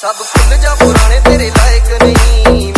सब खुल जा पुराने तेरे लायक नहीं।